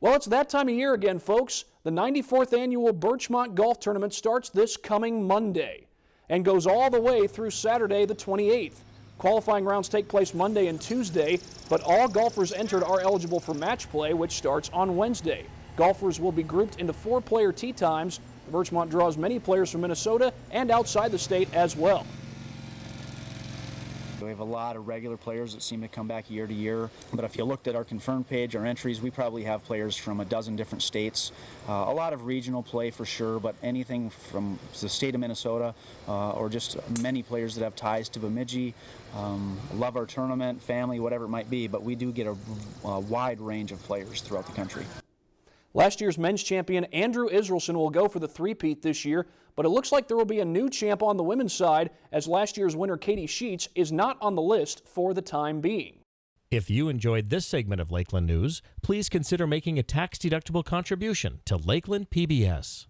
Well, it's that time of year again, folks. The 94th annual Birchmont Golf Tournament starts this coming Monday and goes all the way through Saturday, the 28th. Qualifying rounds take place Monday and Tuesday, but all golfers entered are eligible for match play, which starts on Wednesday. Golfers will be grouped into four player tee times. Birchmont draws many players from Minnesota and outside the state as well. We have a lot of regular players that seem to come back year to year. But if you looked at our confirmed page, our entries, we probably have players from a dozen different states. Uh, a lot of regional play for sure, but anything from the state of Minnesota uh, or just many players that have ties to Bemidji. Um, love our tournament, family, whatever it might be, but we do get a, a wide range of players throughout the country. Last year's men's champion Andrew Israelson will go for the three-peat this year, but it looks like there will be a new champ on the women's side as last year's winner Katie Sheets is not on the list for the time being. If you enjoyed this segment of Lakeland News, please consider making a tax-deductible contribution to Lakeland PBS.